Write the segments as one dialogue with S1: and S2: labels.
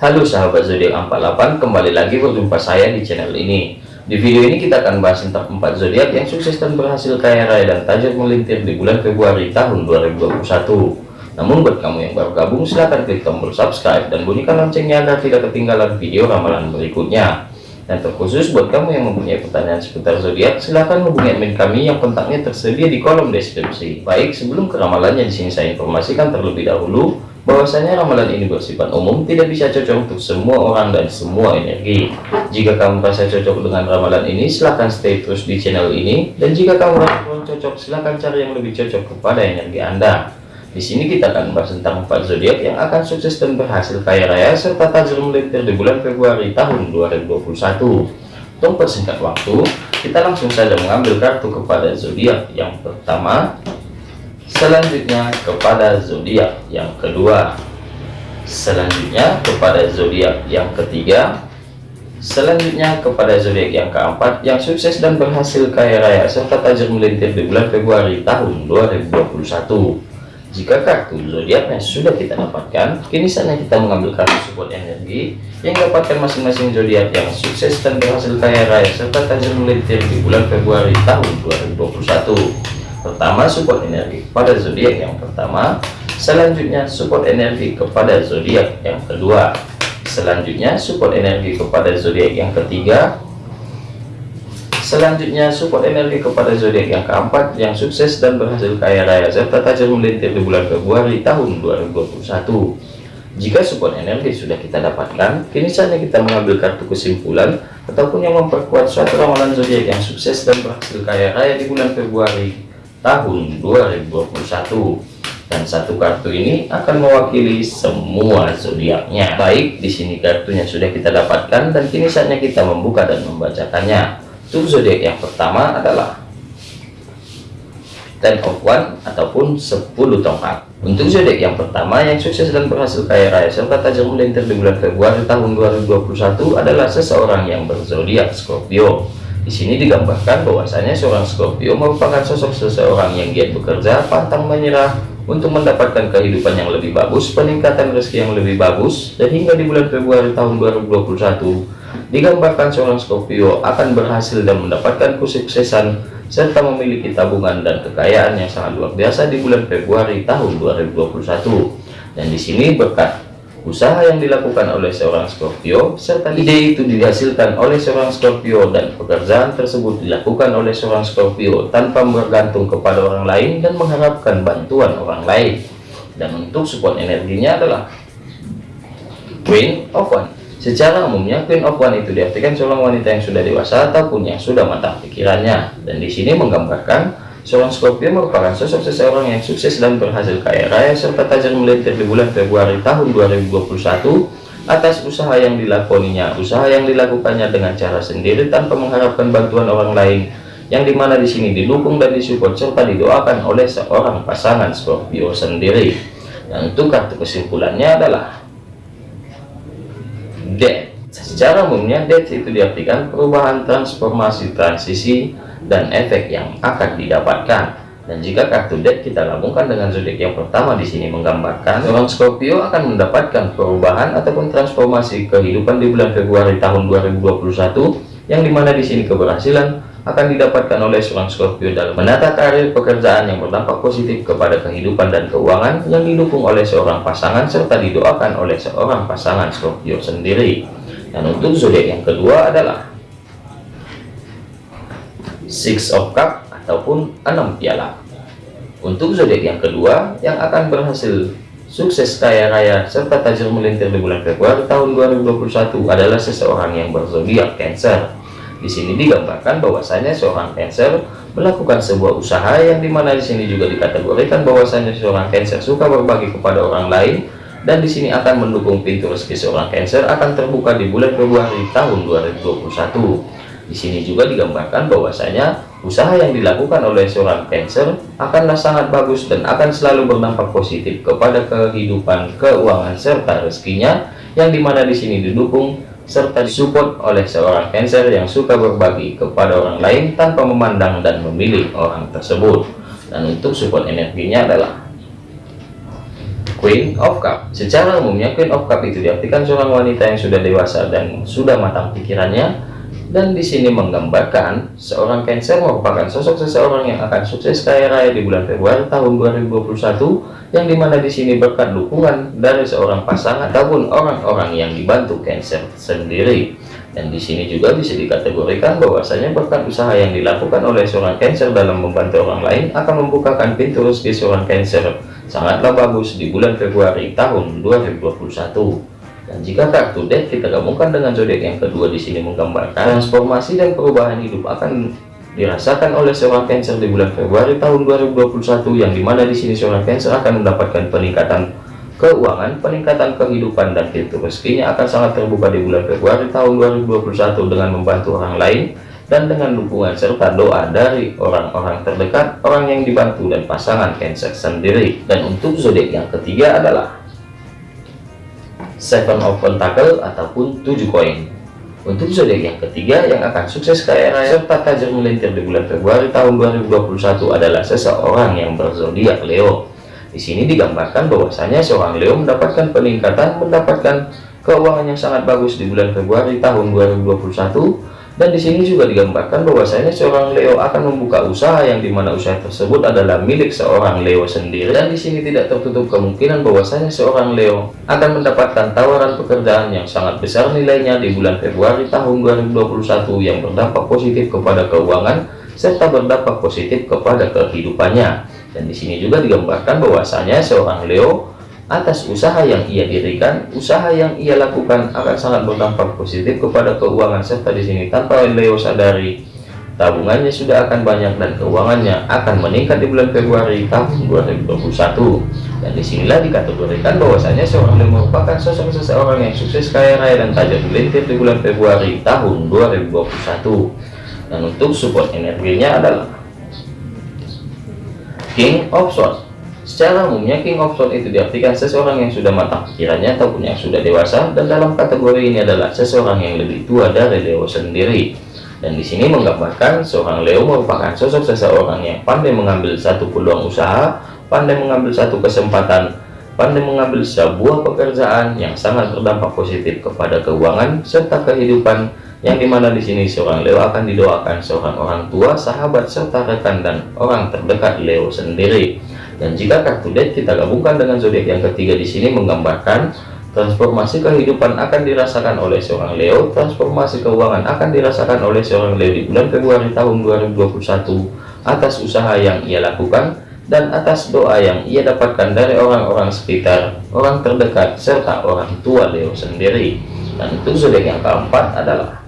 S1: Halo sahabat zodiak 48 kembali lagi berjumpa saya di channel ini. Di video ini kita akan bahas tentang 4 zodiak yang sukses dan berhasil kaya raya dan tajam melintir di bulan Februari tahun 2021 namun buat kamu yang baru gabung silahkan klik tombol subscribe dan bunyikan loncengnya agar tidak ketinggalan video ramalan berikutnya. Dan terkhusus buat kamu yang mempunyai pertanyaan seputar zodiak silahkan hubungi admin kami yang kontaknya tersedia di kolom deskripsi. Baik sebelum ke ramalannya di sini saya informasikan terlebih dahulu bahwasanya ramalan ini bersifat umum tidak bisa cocok untuk semua orang dan semua energi. Jika kamu merasa cocok dengan ramalan ini silahkan stay terus di channel ini. Dan jika kamu merasa kurang cocok silahkan cari yang lebih cocok kepada energi anda. Di sini kita akan membahas tentang empat zodiak yang akan sukses dan berhasil kaya raya serta tajam melintir di bulan Februari tahun 2021 untuk persingkat waktu kita langsung saja mengambil kartu kepada zodiak yang pertama selanjutnya kepada zodiak yang kedua. Selanjutnya kepada zodiak yang ketiga. Selanjutnya kepada zodiak yang keempat yang sukses dan berhasil kaya raya. Serta tajam melintir di bulan Februari tahun 2021 jika kartu zodiaknya sudah kita dapatkan kini saatnya kita mengambil kartu support energi yang dapatkan masing-masing zodiak yang sukses dan berhasil kaya raya. Serta tajam melintir di bulan Februari tahun 2021 pertama support energi pada zodiak yang pertama selanjutnya support energi kepada zodiak yang kedua selanjutnya support energi kepada zodiak yang ketiga selanjutnya support energi kepada zodiak yang keempat yang sukses dan berhasil kaya raya serta tajam melintir di bulan Februari tahun 2021 jika support energi sudah kita dapatkan kini saatnya kita mengambil kartu kesimpulan ataupun yang memperkuat suatu ramalan zodiak yang sukses dan berhasil kaya raya di bulan Februari tahun 2021 dan satu kartu ini akan mewakili semua zodiaknya. Baik di sini kartunya sudah kita dapatkan dan kini saatnya kita membuka dan membacakannya. Untuk zodiak yang pertama adalah ten of one ataupun 10 tongkat. Untuk zodiak yang pertama yang sukses dan berhasil kaya raya serta tajam melintir di bulan Februari tahun 2021 adalah seseorang yang berzodiak Scorpio di sini digambarkan bahwasanya seorang Scorpio merupakan sosok seseorang yang giat bekerja, pantang menyerah untuk mendapatkan kehidupan yang lebih bagus, peningkatan rezeki yang lebih bagus, dan hingga di bulan Februari tahun 2021 digambarkan seorang Scorpio akan berhasil dan mendapatkan kesuksesan serta memiliki tabungan dan kekayaan yang sangat luar biasa di bulan Februari tahun 2021. Dan di sini berkat usaha yang dilakukan oleh seorang Scorpio serta ide itu dihasilkan oleh seorang Scorpio dan pekerjaan tersebut dilakukan oleh seorang Scorpio tanpa bergantung kepada orang lain dan mengharapkan bantuan orang lain. Dan untuk support energinya adalah Queen of One. Secara umumnya Queen of One itu diartikan seorang wanita yang sudah dewasa ataupun yang sudah matang pikirannya. Dan di sini menggambarkan Seorang Scorpio merupakan sosok seseorang yang sukses dan berhasil kaya raya serta tajam melintir di bulan Februari tahun 2021 atas usaha yang dilakoninya, usaha yang dilakukannya dengan cara sendiri tanpa mengharapkan bantuan orang lain, yang di mana di sini didukung dan disupport serta didoakan oleh seorang pasangan Scorpio sendiri. Dan untuk kartu kesimpulannya adalah Death. Secara umumnya Death itu diartikan perubahan transformasi transisi dan efek yang akan didapatkan. Dan jika kartu deck kita gabungkan dengan zodiak yang pertama di sini menggambarkan seorang Scorpio akan mendapatkan perubahan ataupun transformasi kehidupan di bulan Februari tahun 2021 yang di mana di sini keberhasilan akan didapatkan oleh seorang Scorpio dalam menata karir pekerjaan yang berdampak positif kepada kehidupan dan keuangan yang didukung oleh seorang pasangan serta didoakan oleh seorang pasangan Scorpio sendiri. Dan untuk zodiak yang kedua adalah six of cup ataupun enam piala. Untuk zodiak yang kedua yang akan berhasil sukses kaya raya serta tajir melintir di bulan Februari tahun 2021 adalah seseorang yang berzodiak Cancer. Di sini digambarkan bahwasanya seorang Cancer melakukan sebuah usaha yang di mana di sini juga dikategorikan bahwasanya seorang Cancer suka berbagi kepada orang lain dan di sini akan mendukung pintu rezeki seorang Cancer akan terbuka di bulan Februari tahun 2021 di sini juga digambarkan bahwasanya usaha yang dilakukan oleh seorang Cancer akanlah sangat bagus dan akan selalu berdampak positif kepada kehidupan keuangan serta rezekinya yang di mana di sini didukung serta disupport oleh seorang Cancer yang suka berbagi kepada orang lain tanpa memandang dan memilih orang tersebut. Dan untuk support energinya adalah Queen of Cup. Secara umumnya Queen of Cup itu diartikan seorang wanita yang sudah dewasa dan sudah matang pikirannya dan di sini menggambarkan seorang Cancer merupakan sosok seseorang yang akan sukses kaya raya di bulan Februari tahun 2021 yang di mana di sini berkat dukungan dari seorang pasangan ataupun orang-orang yang dibantu Cancer sendiri. Dan di sini juga bisa dikategorikan bahwasanya berkat usaha yang dilakukan oleh seorang Cancer dalam membantu orang lain akan membukakan pintu rezeki seorang Cancer. Sangatlah bagus di bulan Februari tahun 2021 dan jika kartu deck kita gabungkan dengan zodiak yang kedua di sini menggambarkan transformasi dan perubahan hidup akan dirasakan oleh seorang Cancer di bulan Februari tahun 2021 yang di mana di sini seorang Cancer akan mendapatkan peningkatan keuangan, peningkatan kehidupan dan pintu rezekinya akan sangat terbuka di bulan Februari tahun 2021 dengan membantu orang lain dan dengan dukungan serta doa dari orang-orang terdekat, orang yang dibantu dan pasangan Cancer sendiri. Dan untuk zodiak yang ketiga adalah Seven of Pentacle ataupun tujuh koin. Untuk zodiak yang ketiga yang akan sukses kaya raya serta tajam melintir di bulan Februari tahun 2021 adalah seseorang yang berzodiak Leo. Di sini digambarkan bahwasanya seorang Leo mendapatkan peningkatan, mendapatkan keuangan yang sangat bagus di bulan Februari tahun 2021 dan di sini juga digambarkan bahwasanya seorang Leo akan membuka usaha yang di mana usaha tersebut adalah milik seorang Leo sendiri. Dan di sini tidak tertutup kemungkinan bahwasanya seorang Leo akan mendapatkan tawaran pekerjaan yang sangat besar nilainya di bulan Februari tahun 2021 yang berdampak positif kepada keuangan serta berdampak positif kepada kehidupannya. Dan di sini juga digambarkan bahwasanya seorang Leo atas usaha yang ia dirikan, usaha yang ia lakukan akan sangat berdampak positif kepada keuangan serta di sini tanpa Leo sadari tabungannya sudah akan banyak dan keuangannya akan meningkat di bulan Februari tahun 2021 dan di sinilah dikategorikan bahwasanya seorang Leo merupakan sosok seseorang yang sukses kaya raya dan tajam melintir di bulan Februari tahun 2021 dan untuk support energinya adalah King of Swords Secara umumnya King of Swords itu diartikan seseorang yang sudah matang pikirannya ataupun yang sudah dewasa dan dalam kategori ini adalah seseorang yang lebih tua dari Leo sendiri. Dan di sini menggambarkan seorang Leo merupakan sosok seseorang yang pandai mengambil satu peluang usaha, pandai mengambil satu kesempatan, pandai mengambil sebuah pekerjaan yang sangat berdampak positif kepada keuangan serta kehidupan yang di mana di sini seorang Leo akan didoakan seorang orang tua, sahabat serta rekan dan orang terdekat Leo sendiri. Dan jika kartu kita gabungkan dengan zodiak yang ketiga di sini menggambarkan transformasi kehidupan akan dirasakan oleh seorang Leo, transformasi keuangan akan dirasakan oleh seorang Leo di bulan Februari tahun 2021 atas usaha yang ia lakukan dan atas doa yang ia dapatkan dari orang-orang sekitar, orang terdekat, serta orang tua Leo sendiri. Dan untuk zodiak yang keempat adalah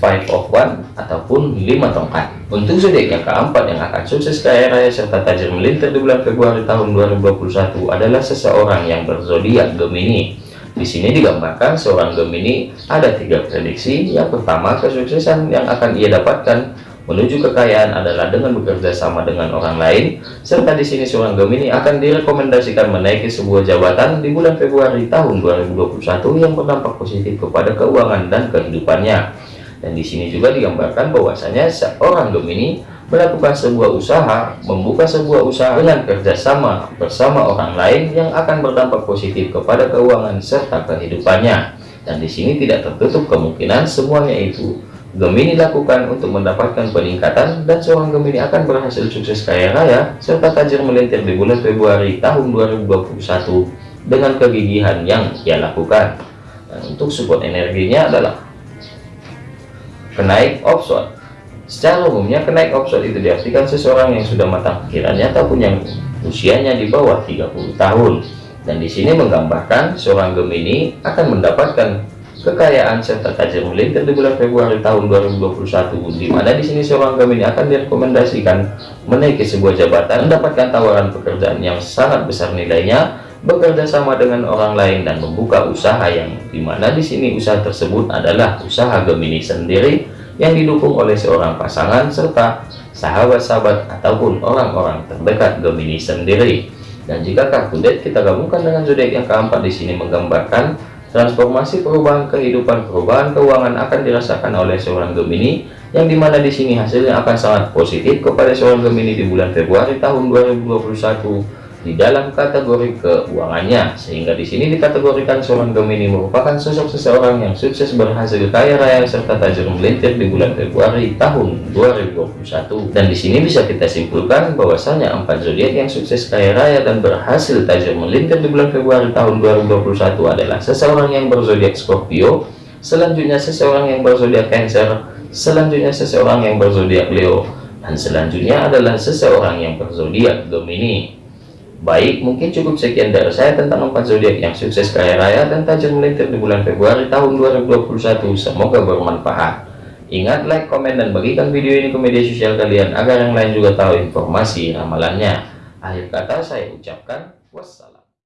S1: five of one ataupun lima tongkat. Untuk zodiak yang keempat yang akan sukses kaya raya serta tajir melintir di bulan Februari tahun 2021 adalah seseorang yang berzodiak Gemini. Di sini digambarkan seorang Gemini ada tiga prediksi. Yang pertama kesuksesan yang akan ia dapatkan menuju kekayaan adalah dengan bekerja sama dengan orang lain. Serta di sini seorang Gemini akan direkomendasikan menaiki sebuah jabatan di bulan Februari tahun 2021 yang berdampak positif kepada keuangan dan kehidupannya dan di sini juga digambarkan bahwasanya seorang Gemini melakukan sebuah usaha, membuka sebuah usaha dengan kerjasama bersama orang lain yang akan berdampak positif kepada keuangan serta kehidupannya. Dan di sini tidak tertutup kemungkinan semuanya itu Gemini lakukan untuk mendapatkan peningkatan dan seorang Gemini akan berhasil sukses kaya raya serta tajir melintir di bulan Februari tahun 2021 dengan kegigihan yang ia lakukan. Dan untuk support energinya adalah kenaik offshore secara umumnya kenaik offshore itu diartikan seseorang yang sudah matang pikirannya ataupun yang usianya di bawah 30 tahun. Dan di sini menggambarkan seorang Gemini akan mendapatkan kekayaan serta tajam melintir di bulan Februari tahun 2021 di mana di sini seorang Gemini akan direkomendasikan menaiki sebuah jabatan mendapatkan tawaran pekerjaan yang sangat besar nilainya bekerja sama dengan orang lain dan membuka usaha yang di mana di sini usaha tersebut adalah usaha Gemini sendiri yang didukung oleh seorang pasangan serta sahabat-sahabat ataupun orang-orang terdekat Gemini sendiri. Dan jika deck kita gabungkan dengan zodiak yang keempat di sini menggambarkan transformasi perubahan kehidupan perubahan keuangan akan dirasakan oleh seorang Gemini yang di mana di sini hasilnya akan sangat positif kepada seorang Gemini di bulan Februari tahun 2021 di dalam kategori keuangannya sehingga di sini dikategorikan seorang Gemini merupakan sosok seseorang yang sukses berhasil kaya raya serta tajir melintir di bulan Februari tahun 2021 dan di sini bisa kita simpulkan bahwasanya empat zodiak yang sukses kaya raya dan berhasil tajir melintir di bulan Februari tahun 2021 adalah seseorang yang berzodiak Scorpio selanjutnya seseorang yang berzodiak Cancer selanjutnya seseorang yang berzodiak Leo dan selanjutnya adalah seseorang yang berzodiak Gemini. Baik, mungkin cukup sekian dari saya tentang empat zodiak yang sukses kaya raya dan tajam melintir di bulan Februari tahun 2021. Semoga bermanfaat. Ingat like, komen, dan bagikan video ini ke media sosial kalian agar yang lain juga tahu informasi ramalannya. Akhir kata saya ucapkan wassalam.